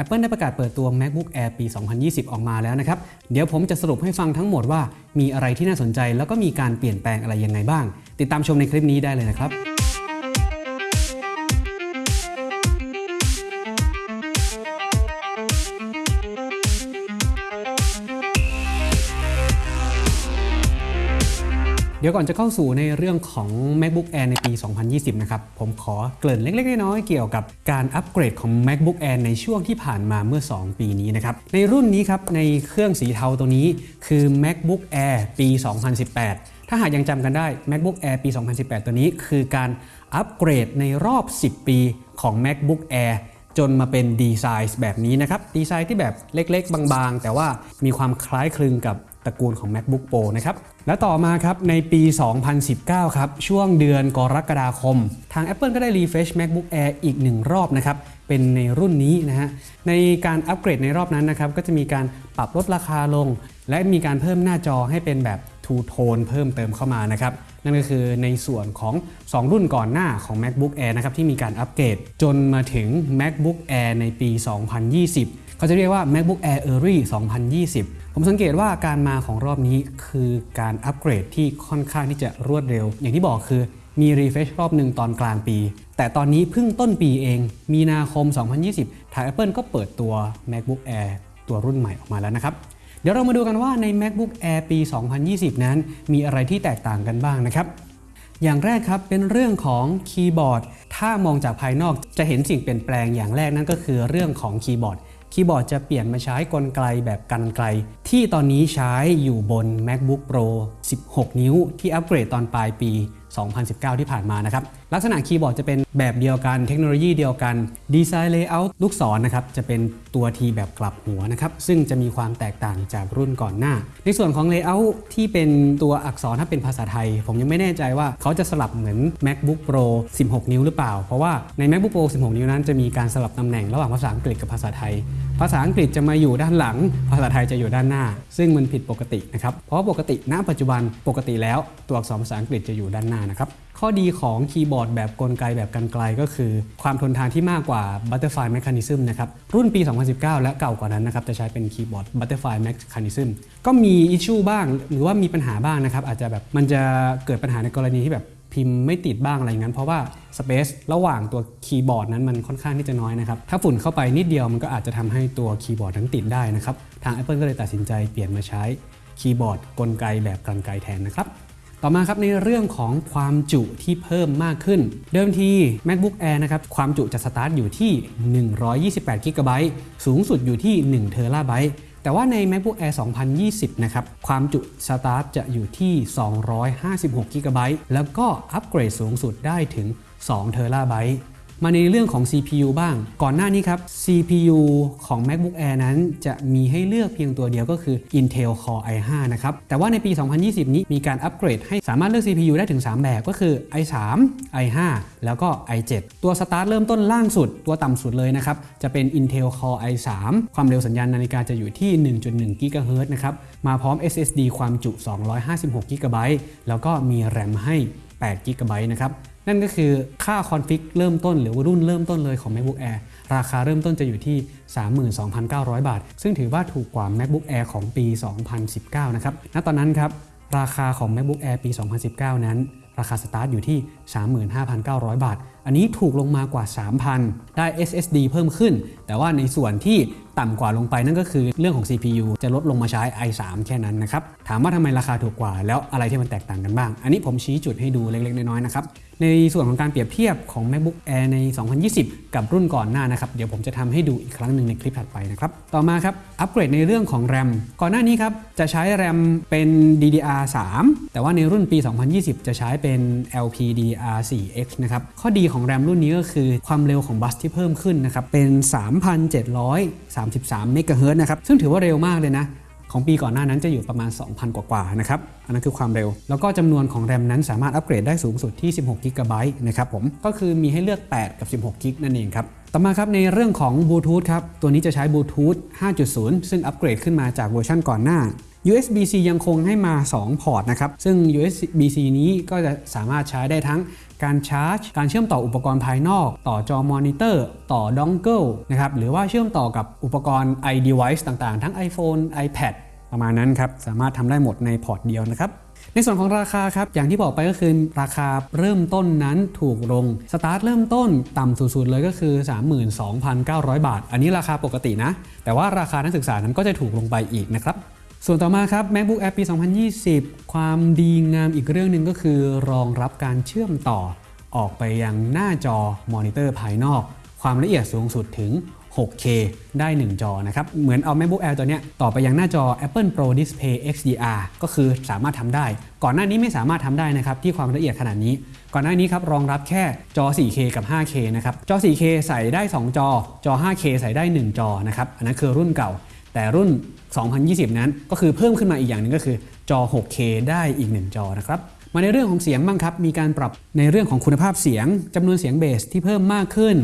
Apple ได้ประกาศเปิดตัว MacBook Air ปี 2020 ออกมาแล้วนะครับ เดี๋ยวผมจะสรุปให้ฟังทั้งหมดว่า มีอะไรที่น่าสนใจแล้วก็มีการเปลี่ยนแปลงอะไรยังไงบ้าง ติดตามชมในคลิปนี้ได้เลยนะครับ ดี๋ยวก่อนจะเข้าสู่ในเรื่องของ MacBook Air ในปี 2020 นะครับ ผมขอเกริ่นเล็กๆ น้อยๆ เกี่ยวกับการอัปเกรดของ MacBook Air ในช่วงที่ผ่านมาเมื่อ 2 ปีนี้นะครับ ในรุ่นนี้ครับ ในเครื่องสีเทาตัวนี้คือ MacBook Air ปี 2018 ถ้าหากยังจำกันได้ MacBook Air ปี 2018 ตัวนี้คือการอัปเกรดในรอบ 10 ปีของ MacBook Air จนมาเป็นดีไซน์แบบนี้นะครับดีไซน์ที่แบบเล็กๆ บางๆ แต่ว่ามีความคล้ายคลึงกับตระกูลของ MacBook Pro นะครับและต่อมาครับในปี 2019 ครับ ช่วงเดือนกรกฎาคม ทาง Apple ก็ได้รีเฟช MacBook Air อีกหนึ่งรอบนะครับ เป็นในรุ่นนี้นะฮะ ในการอัปเกรดในรอบนั้นนะครับ ก็จะมีการปรับลดราคาลง และมีการเพิ่มหน้าจอให้เป็นแบบ Two Tone เพิ่มเติมเข้ามานะครับ นั่นก็คือในส่วนของ 2 รุ่นก่อนหน้าของ MacBook Air นะครับที่มีการอัปเกรดจนมาถึง MacBook Air ในปี 2020 เขาจะเรียกว่า MacBook Air Early 2020 ผมสังเกตว่าการมาของรอบนี้คือการอัปเกรดที่ค่อนข้างที่จะรวดเร็ว อย่างที่บอกคือมี refresh รอบหนึ่งตอนกลางปี แต่ตอนนี้เพิ่งต้นปีเอง มีนาคม 2020 ทาง Apple ก็เปิดตัว MacBook Air ตัวรุ่นใหม่ออกมาแล้วนะครับ เดี๋ยวเรามาดูกันว่าใน MacBook Air ปี 2020 นั้น มีอะไรที่แตกต่างกันบ้างนะครับ อย่างแรกครับเป็นเรื่องของคีย์บอร์ด ถ้ามองจากภายนอกจะเห็นสิ่งเปลี่ยนแปลงอย่างแรกนั่นก็คือเรื่องของคีย์บอร์ด คีย์บอร์ดจะเปลี่ยนมาใช้กลไกแบบกรรไกร ที่ตอนนี้ใช้อยู่บน MacBook Pro 16 นิ้ว ที่อัปเกรดตอนปลายปี 2019 ที่ผ่านมานะครับ ลักษณะคีย์บอร์ดจะเป็นแบบเดียวกัน เทคโนโลยีเดียวกัน ดีไซน์ layout ลูกศรนะครับจะเป็นตัว T แบบกลับหัวนะครับ ซึ่งจะมีความแตกต่างจากรุ่นก่อนหน้า ในส่วนของ layout ที่เป็นตัวอักษรถ้าเป็นภาษาไทย ผมยังไม่แน่ใจว่าเขาจะสลับเหมือน MacBook Pro 16 นิ้วหรือเปล่า เพราะว่าใน MacBook Pro 16 นิ้วนั้นจะมีการสลับตำแหน่งระหว่างภาษาอังกฤษกับภาษาไทย ภาษาอังกฤษจะมาอยู่ด้านหลัง ภาษาไทยจะอยู่ด้านหน้า ซึ่งมันผิดปกตินะครับ เพราะปกติณปัจจุบันปกติแล้วตัวอักษรภาษาอังกฤษจะอยู่ด้านหน้านะครับ ข้อดีของคีย์บอร์ดแบบกลไกแบบกันไกลก็คือ ความทนทานที่มากกว่า Butterfly Mechanism นะครับ รุ่นปี 2019 และเก่ากว่านั้นนะครับจะใช้เป็นคีย์บอร์ด Butterfly Mechanism ก็มีอิชชูบ้าง หรือว่ามีปัญหาบ้างนะครับอาจจะแบบมันจะเกิดปัญหาในกรณีที่แบบ พิมพ์ไม่ติดบ้างอะไรงั้น เพราะว่าสเปซระหว่างตัวคีย์บอร์ดนั้นมันค่อนข้างที่จะน้อยนะครับ ถ้าฝุ่นเข้าไปนิดเดียวมันก็อาจจะทำให้ตัวคีย์บอร์ดนั้นติดได้นะครับ ทาง Apple ก็เลยตัดสินใจเปลี่ยนมาใช้คีย์บอร์ดกลไกแบบกรรไกรแทนนะครับต่อมาครับในเรื่องของความจุที่เพิ่มมากขึ้น เดิมที MacBook Air นะครับความจุจะสตาร์ทอยู่ที่ 128 GB สูงสุดอยู่ที่1 TB แต่ว่าใน MacBook Air 2020 นะครับ ความจุสตาร์ทจะอยู่ที่ 256 g b แล้วก็อัปเกรดสูงสุดได้ถึง2 t b มาในเรื่องของ CPU บ้าง ก่อนหน้านี้ครับ CPU ของ MacBook Air นั้น จะมีให้เลือกเพียงตัวเดียวก็คือ Intel Core i5 นะครับ แต่ว่าในปี 2020 นี้มีการอัปเกรดให้สามารถเลือก CPU ได้ถึง 3 แบบก็คือ i3 i5 แล้วก็ i7 ตัวสตาร์ทเริ่มต้นล่างสุด ตัวต่ำสุดเลยนะครับ จะเป็น Intel Core i3 ความเร็วสัญญาณนาฬิกาจะอยู่ที่ 1.1 GHz นะครับ มาพร้อม SSD ความจุ 256 GB แล้วก็มี RAM ให้8 GB นะครับ นั่นก็คือค่าคอนฟิกเริ่มต้นหรือว่ารุ่นเริ่มต้นเลยของ MacBook Air ราคาเริ่มต้นจะอยู่ที่ 32,900 บาท ซึ่งถือว่าถูกกว่า MacBook Air ของปี 2019 นะครับ ณ ตอนนั้นครับ ราคาของ MacBook Air ปี 2019 นั้น ราคาสตาร์ทอยู่ที่ 35,900 บาท อันนี้ถูกลงมากว่า 3,000 ได้ SSD เพิ่มขึ้น แต่ว่าในส่วนที่ต่ำกว่าลงไปนั่นก็คือเรื่องของ CPU จะลดลงมาใช้ i3 แค่นั้นนะครับ ถามว่าทำไมราคาถูกกว่า แล้วอะไรที่มันแตกต่างกันบ้าง อันนี้ผมชี้จุดให้ดูเล็กๆ น้อยๆ นะครับ ในส่วนของการเปรียบเทียบของ MacBook Air ใน 2020 กับรุ่นก่อนหน้านะครับ เดี๋ยวผมจะทำให้ดูอีกครั้งหนึ่งในคลิปถัดไปนะครับ ต่อมาครับ อัปเกรดในเรื่องของ RAM ก่อนหน้านี้ครับ จะใช้ RAM เป็น DDR3 แต่ว่าในรุ่นปี 2020 จะใช้เป็น LPDDR4X นะครับ ข้อดีของ RAM รุ่นนี้ก็คือความเร็วของบัสที่เพิ่มขึ้นนะครับเป็น 3,733เมกะเฮิรตซ์นะครับซึ่งถือว่าเร็วมากเลยนะของปีก่อนหน้านั้นจะอยู่ประมาณ 2,000 กว่าๆนะครับ อันนั้นคือความเร็ว แล้วก็จำนวนของแรมนั้นสามารถอัปเกรดได้สูงสุดที่ 16 GB นะครับผม ก็คือมีให้เลือก 8 กับ 16 G นั่นเองครับ ต่อมาครับในเรื่องของบลูทูธครับ ตัวนี้จะใช้บลูทูธ 5.0 ซึ่งอัปเกรดขึ้นมาจากเวอร์ชันก่อนหน้า USB-C ยังคงให้มา 2 พอร์ตนะครับ ซึ่ง USB-C นี้ก็จะสามารถใช้ได้ทั้งการชาร์จ การเชื่อมต่ออุปกรณ์ภายนอก ต่อจอมอนิเตอร์ ต่อ dongle นะครับ หรือว่าเชื่อมต่อกับอุปกรณ์ iDevice ต่างๆ ทั้ง iPhone iPad ประมาณนั้นครับ สามารถทำได้หมดในพอร์ตเดียวนะครับ ในส่วนของราคาครับอย่างที่บอกไปก็คือราคาเริ่มต้นนั้นถูกลงสตาร์ทเริ่มต้นต่ำสุดๆเลยก็คือ 32,900 บาท อันนี้ราคาปกตินะ แต่ว่าราคานักศึกษานั้นก็จะถูกลงไปอีกนะครับส่วนต่อมาครับ MacBook Air ปี 2020 ความดีงามอีกเรื่องหนึ่งก็คือ รองรับการเชื่อมต่อ ออกไปยังหน้าจอมอนิเตอร์ภายนอก ความละเอียดสูงสุดถึง 6K ได้ 1 จอนะครับเหมือนเอา MacBook Air ตัวนี้ต่อไปยังหน้าจอ Apple Pro Display XDR ก็คือสามารถทำได้ ก่อนหน้านี้ไม่สามารถทำได้นะครับที่ความละเอียดขนาดนี้ ก่อนหน้านี้ครับรองรับแค่จอ 4K กับ 5K นะครับจอ 4K ใส่ได้ 2 จอ จอ 5K ใส่ได้ 1 จอนะครับอันนั้นคือรุ่นเก่า แต่รุ่น 2020 นั้นก็คือเพิ่มขึ้นมาอีกอย่างหนึ่งก็คือจอ 6K ได้อีก 1 จอนะครับมาในเรื่องของเสียงบ้างครับ มีการปรับในเรื่องของคุณภาพเสียงจำนวนเสียงเบสที่เพิ่มมากขึ้น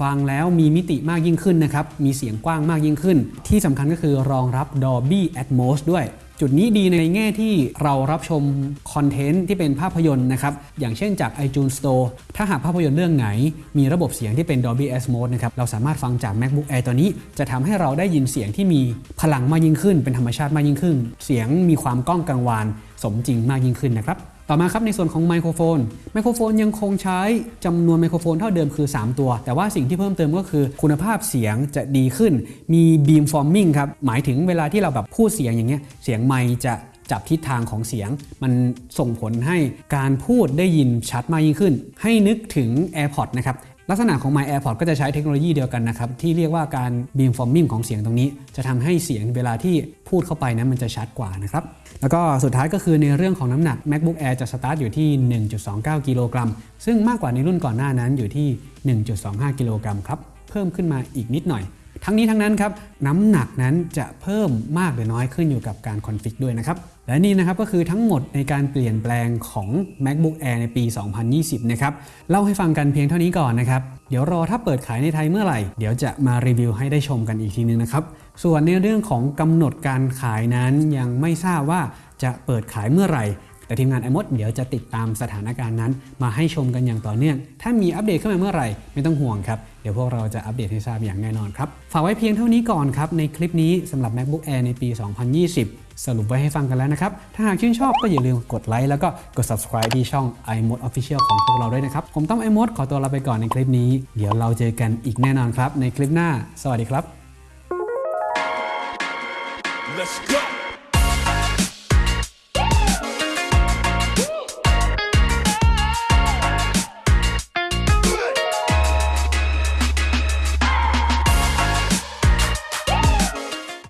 ฟังแล้วมีมิติมากยิ่งขึ้นนะครับ มีเสียงกว้างมากยิ่งขึ้น ที่สำคัญก็คือรองรับ Dolby Atmos ด้วย จุดนี้ดีในแง่ที่เรารับชมคอนเทนต์ที่เป็นภาพยนตร์นะครับ อย่างเช่นจาก iTunes Store ถ้าหากภาพยนตร์เรื่องไหน มีระบบเสียงที่เป็น Dolby Atmos นะครับ เราสามารถฟังจาก MacBook Air ตัวนี้ จะทำให้เราได้ยินเสียงที่มีพลังมากยิ่งขึ้น เป็นธรรมชาติมากยิ่งขึ้น เสียงมีความก้องกังวานสมจริงมากยิ่งขึ้นนะครับ ต่อมาครับในส่วนของไมโครโฟน ไมโครโฟนยังคงใช้จำนวนไมโครโฟนเท่าเดิมคือ 3 ตัว แต่ว่าสิ่งที่เพิ่มเติมก็คือคุณภาพเสียงจะดีขึ้น มีบีมฟอร์มิงครับ หมายถึงเวลาที่เราแบบพูดเสียงอย่างเงี้ย เสียงไมจะจับทิศทางของเสียง มันส่งผลให้การพูดได้ยินชัดมากยิ่งขึ้น ให้นึกถึง AirPods นะครับ ลักษณะของ ไมค์ AirPods ก็จะใช้เทคโนโลยีเดียวกันนะครับ ที่เรียกว่าการ beamforming ของเสียงตรงนี้ จะทำให้เสียงเวลาที่พูดเข้าไปนั้นมันจะชัดกว่านะครับ แล้วก็สุดท้ายก็คือในเรื่องของน้ำหนัก MacBook Air จะสตาร์ทอยู่ที่ 1.29 กิโลกรัมซึ่งมากกว่าในรุ่นก่อนหน้านั้นอยู่ที่ 1.25 กิโลกรัมครับเพิ่มขึ้นมาอีกนิดหน่อย ทั้งนี้ทั้งนั้นครับน้ำหนักนั้นจะเพิ่มมากหรือน้อยขึ้นอยู่กับการ config ด้วยนะครับและนี่นะครับก็คือทั้งหมดในการเปลี่ยนแปลงของ MacBook Air ในปี 2020 นะครับเล่าให้ฟังกันเพียงเท่านี้ก่อนนะครับเดี๋ยวรอถ้าเปิดขายในไทยเมื่อไหร่ เดี๋ยวจะมารีวิวให้ได้ชมกันอีกทีนึงนะครับส่วนในเรื่องของกำหนดการขายนั้นยังไม่ทราบว่าจะเปิดขายเมื่อไหร่แต่ทีมงานไอมดเดี๋ยวจะติดตามสถานการณ์นั้น มาให้ชมกันอย่างต่อเนื่อง ถ้ามีอัปเดตขึ้นมาเมื่อไหร่ไม่ต้องห่วงครับ เดี๋ยวพวกเราจะอัปเดตให้ทราบอย่างแน่นอนครับ ฝากไว้เพียงเท่านี้ก่อนครับ ในคลิปนี้สำหรับ MacBook Air ในปี 2020 สรุปไว้ให้ฟังกันแล้วนะครับ ถ้าหากชื่นชอบก็อย่าลืมกดไลค์แล้วก็กด subscribe ที่ช่อง iMode Official ของพวกเราด้วยนะครับ ผมต้อง iMode ขอตัวลาไปก่อนในคลิปนี้ เดี๋ยวเราเจอกันอีกแน่นอนครับ ในคลิปหน้า สวัสดีครับ Let's go.